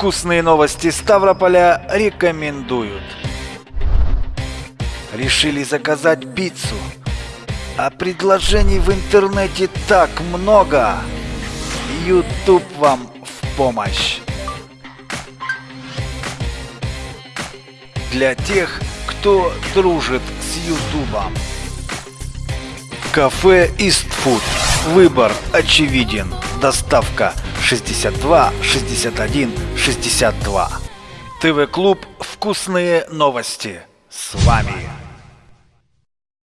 Вкусные новости Ставрополя рекомендуют. Решили заказать пиццу, а предложений в интернете так много. YouTube вам в помощь. Для тех, кто дружит с Ютубом. Кафе Истфуд. Выбор очевиден. Доставка 62 61 62. ТВ-клуб «Вкусные новости». С вами